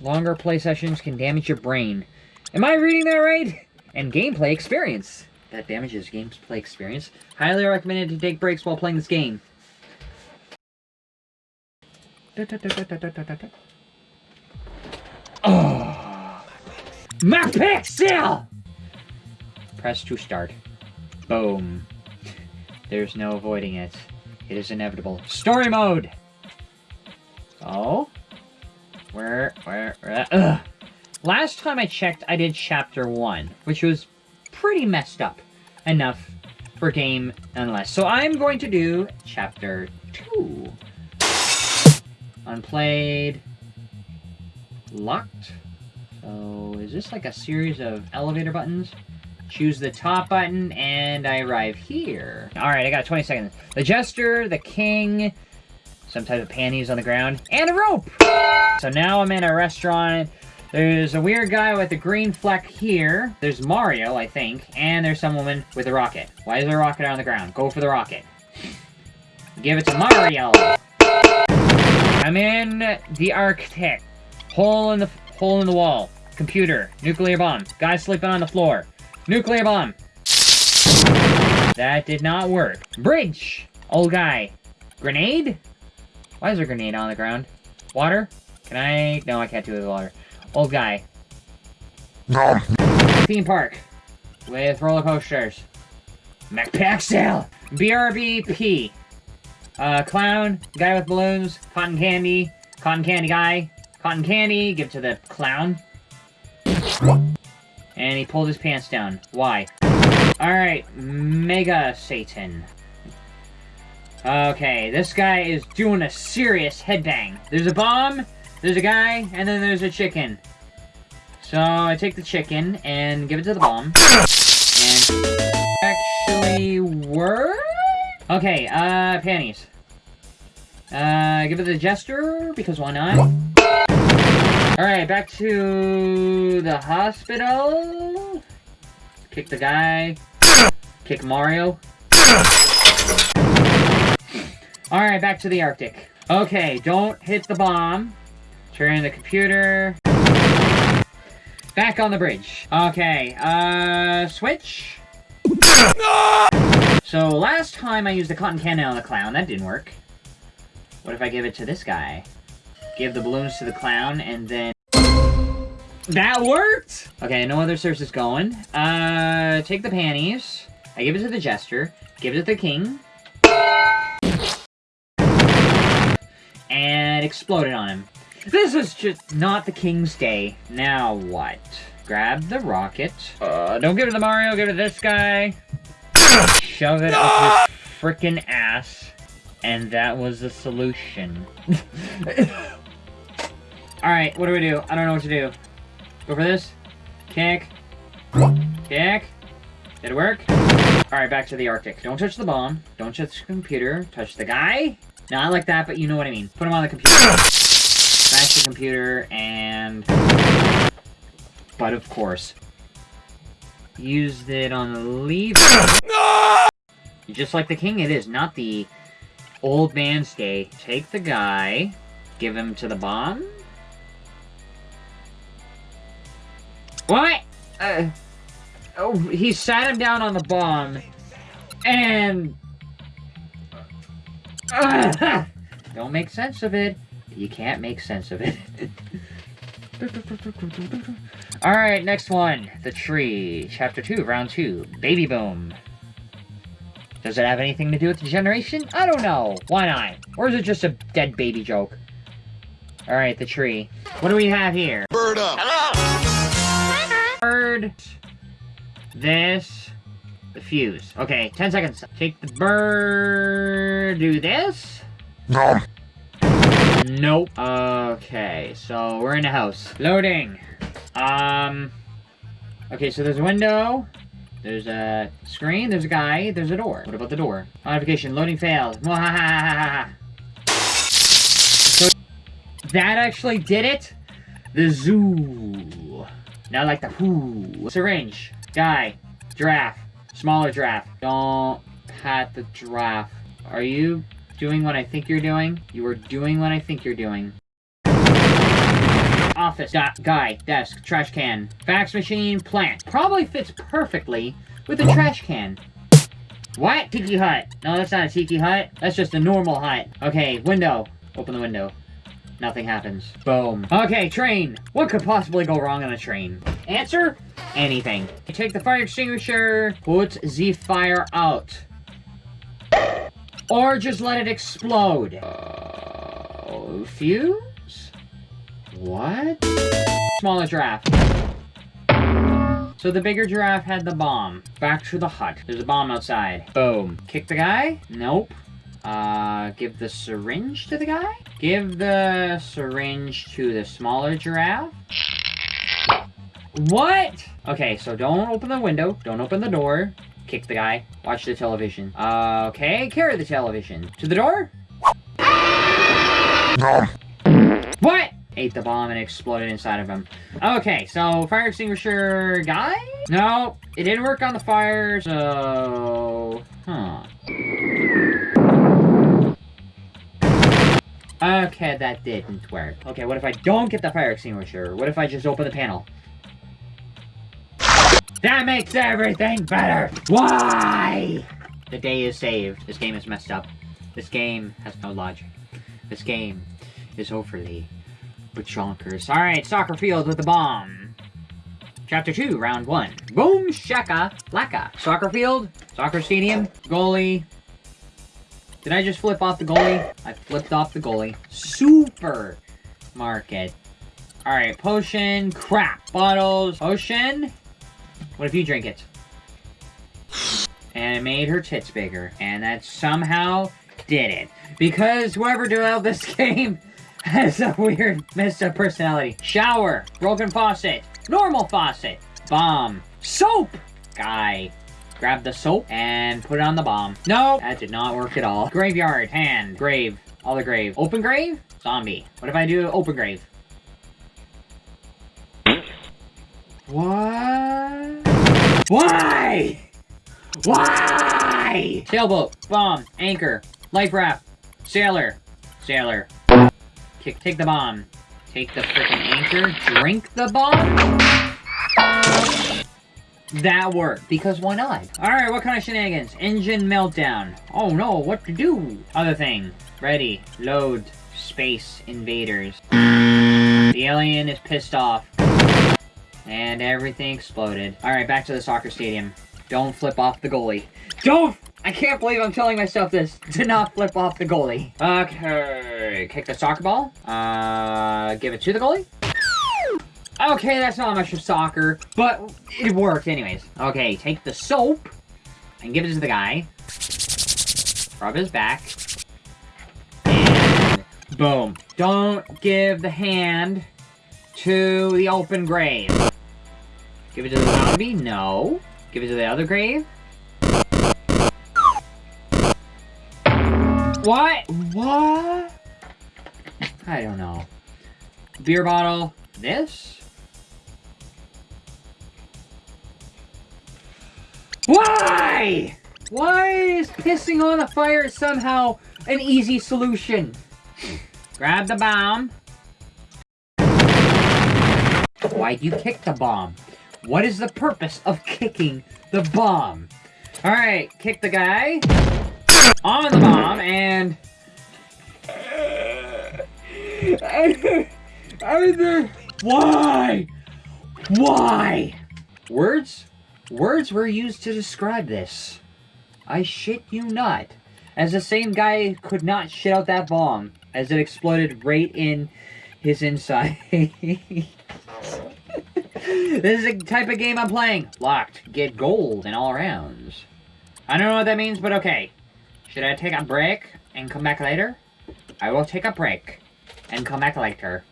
Longer play sessions can damage your brain. Am I reading that right? And gameplay experience. That damages gameplay experience. Highly recommended to take breaks while playing this game. Oh! My pixel! Press to start. Boom. There's no avoiding it. It is inevitable. Story mode! Oh? Where, where, where ugh. Last time I checked, I did chapter 1, which was pretty messed up enough for game unless. So I'm going to do chapter 2. Unplayed. Locked. So is this like a series of elevator buttons? Choose the top button, and I arrive here. Alright, I got 20 seconds. The Jester, the King, some type of panties on the ground, and a rope! So now I'm in a restaurant. There's a weird guy with a green fleck here. There's Mario, I think. And there's some woman with a rocket. Why is there a rocket on the ground? Go for the rocket. Give it to Mario! I'm in the Arctic. Hole in the hole in the wall. Computer. Nuclear bomb. Guy sleeping on the floor. Nuclear bomb. That did not work. Bridge. Old guy. Grenade? Why is there a grenade on the ground? Water? Can I? No, I can't do it with water. Old guy. No. Theme park. With roller coasters. McPixel! BRBP. Uh, clown. Guy with balloons. Cotton candy. Cotton candy guy. Cotton candy. Give to the clown. And he pulled his pants down. Why? Alright, Mega Satan. Okay, this guy is doing a serious headbang. There's a bomb, there's a guy, and then there's a chicken. So I take the chicken and give it to the bomb. And actually work? Okay, uh, panties. Uh, give it to the jester, because why not? Alright, back to the hospital. Kick the guy. Kick Mario. Alright, back to the Arctic. Okay, don't hit the bomb. Turn the computer. Back on the bridge. Okay, uh, switch. So, last time I used the cotton candy on the clown, that didn't work. What if I give it to this guy? Give the balloons to the clown, and then... That worked! Okay, no other sources going. Uh, take the panties. I give it to the jester. Give it to the king. And exploded on him. This is just not the king's day. Now what? Grab the rocket. Uh, don't give it to Mario, give it to this guy. Shove it up his frickin' ass. And that was the solution. Alright, what do we do? I don't know what to do. Go for this. Kick. Kick. Did it work? Alright, back to the Arctic. Don't touch the bomb. Don't touch the computer. Touch the guy. No, I like that, but you know what I mean. Put him on the computer. Smash the computer, and... But of course. Used it on the lever. Just like the king, it is not the old man's day. Take the guy, give him to the bomb. What? Uh, oh, he sat him down on the bomb, and... Uh, don't make sense of it. You can't make sense of it. Alright, next one. The Tree. Chapter 2, Round 2. Baby Boom. Does it have anything to do with the generation? I don't know. Why not? Or is it just a dead baby joke? Alright, the tree. What do we have here? Bird up. Bird. This. The fuse. Okay, 10 seconds. Take the bird. Do this. No. Nope. Okay, so we're in a house. Loading. Um. Okay, so there's a window. There's a screen, there's a guy, there's a door. What about the door? Modification, loading failed. So, that actually did it? The zoo. Now like the who. Syringe. Guy. Giraffe. Smaller giraffe. Don't pat the giraffe. Are you doing what I think you're doing? You are doing what I think you're doing. office, guy, desk, trash can, fax machine, plant. Probably fits perfectly with a trash can. What? Tiki hut. No, that's not a tiki hut. That's just a normal hut. Okay, window. Open the window. Nothing happens. Boom. Okay, train. What could possibly go wrong on a train? Answer? Anything. Take the fire extinguisher, put the fire out. Or just let it explode. Uh, fuse? What? Smaller giraffe. So the bigger giraffe had the bomb. Back to the hut. There's a bomb outside. Boom. Kick the guy? Nope. Uh, give the syringe to the guy? Give the syringe to the smaller giraffe? What? Okay, so don't open the window. Don't open the door. Kick the guy. Watch the television. Okay, carry the television. To the door? What? Ate the bomb and exploded inside of him. Okay, so fire extinguisher guy? No, it didn't work on the fire, so... Huh. Okay, that didn't work. Okay, what if I don't get the fire extinguisher? What if I just open the panel? That makes everything better! Why? The day is saved. This game is messed up. This game has no logic. This game is overly bachonkers. Alright, soccer field with the bomb. Chapter 2, round 1. Boom shaka laka. Soccer field, soccer stadium, goalie. Did I just flip off the goalie? I flipped off the goalie. Super market. Alright, potion, crap. Bottles, potion. What if you drink it? And it made her tits bigger. And that somehow did it. Because whoever developed this game has a weird messed up personality. Shower, broken faucet, normal faucet, bomb, soap, guy. Grab the soap and put it on the bomb. No, that did not work at all. Graveyard, hand, grave, other grave. Open grave, zombie. What if I do open grave? What? Why? Why? Sailboat, bomb, anchor, life raft, sailor, sailor. Kick, take the bomb. Take the freaking anchor, drink the bomb? That worked, because why not? Alright, what kind of shenanigans? Engine meltdown. Oh no, what to do? Other thing. Ready. Load. Space invaders. The alien is pissed off. And everything exploded. Alright, back to the soccer stadium. Don't flip off the goalie. Don't! I can't believe I'm telling myself this. To not flip off the goalie. Okay. Kick the soccer ball. Uh, give it to the goalie. Okay, that's not much of soccer, but it worked anyways. Okay, take the soap and give it to the guy. Rub his back. And boom. Don't give the hand to the open grave. Give it to the zombie? No. Give it to the other grave? What? What? I don't know. Beer bottle. This? Why? Why is pissing on the fire somehow an easy solution? Grab the bomb. Why'd you kick the bomb? What is the purpose of kicking the bomb? Alright, kick the guy on the bomb and... Why? Why? Words? Words were used to describe this. I shit you not. As the same guy could not shit out that bomb as it exploded right in his inside. this is the type of game I'm playing. Locked. Get gold in all rounds. I don't know what that means, but okay. Should I take a break and come back later? I will take a break and come back later.